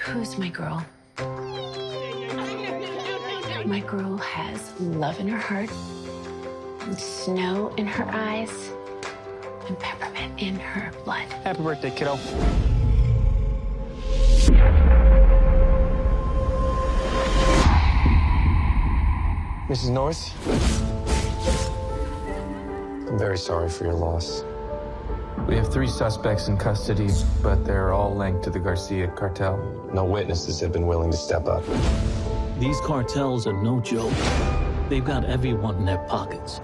Who's my girl? My girl has love in her heart, and snow in her eyes, and peppermint in her blood. Happy birthday, kiddo. Mrs. North? I'm very sorry for your loss. We have three suspects in custody, but they're all linked to the Garcia cartel. No witnesses have been willing to step up. These cartels are no joke. They've got everyone in their pockets.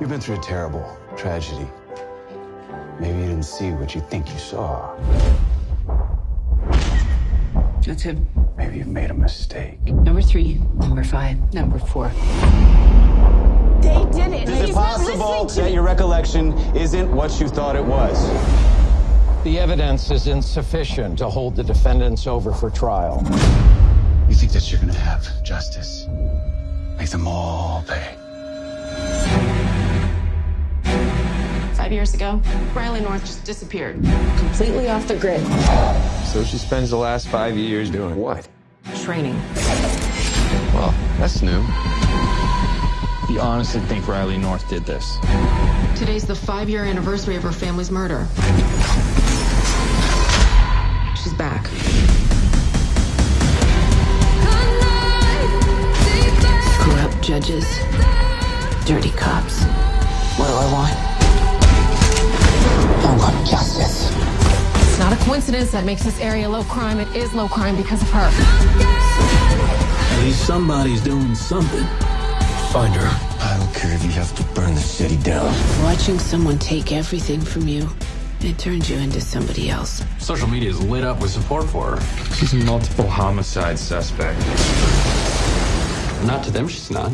You've been through a terrible tragedy. Maybe you didn't see what you think you saw. That's him. Maybe you've made a mistake. Number three, number five, number four. They did it. Is it possible that your recollection isn't what you thought it was? The evidence is insufficient to hold the defendants over for trial. You think that you're gonna have justice? Make them all pay. Five years ago, Riley North just disappeared. Completely off the grid. So she spends the last five years doing what? Training. Well, that's new. You honestly think Riley North did this? Today's the five year anniversary of her family's murder. She's back. Screw up judges, dirty cops. What do I want? I want justice. It's not a coincidence that makes this area low crime. It is low crime because of her. At least somebody's doing something. Find her. I don't care if you have to burn the city down. Watching someone take everything from you, it turns you into somebody else. Social media is lit up with support for her. She's a multiple homicide suspect. Not to them, she's not.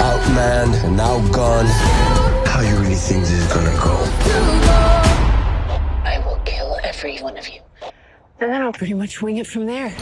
Outmanned and outgunned. How you really think this is gonna go? I will kill every one of you. And then I'll pretty much wing it from there.